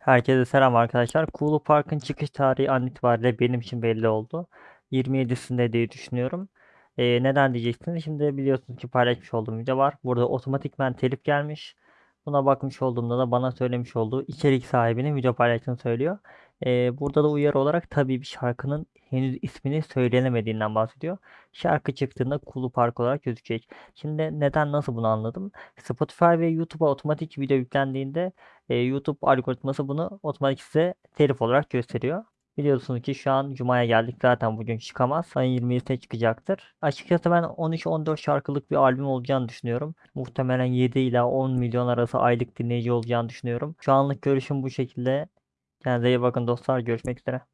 Herkese selam arkadaşlar. Kulu Park'ın çıkış tarihi an itibariyle benim için belli oldu. 27'sinde diye düşünüyorum. Ee, neden diyeceksiniz? Şimdi biliyorsunuz ki paylaşmış olduğum video var. Burada otomatikmen telif gelmiş. Buna bakmış olduğumda da bana söylemiş olduğu içerik sahibinin video paylaştığını söylüyor. Ee, burada da uyarı olarak tabii bir şarkının henüz ismini söylenemediğinden bahsediyor. Şarkı çıktığında Kulu Park olarak gözükecek. Şimdi neden nasıl bunu anladım? Spotify ve YouTube'a otomatik video yüklendiğinde e, YouTube algoritması bunu otomatik size telif olarak gösteriyor. Biliyorsunuz ki şu an Cuma'ya geldik zaten bugün çıkamaz. Ayın 27'sine çıkacaktır. Açıkçası ben 13-14 şarkılık bir albüm olacağını düşünüyorum. Muhtemelen 7 ila 10 milyon arası aylık dinleyici olacağını düşünüyorum. Şu anlık görüşüm bu şekilde. Kendinize iyi bakın dostlar. Görüşmek üzere.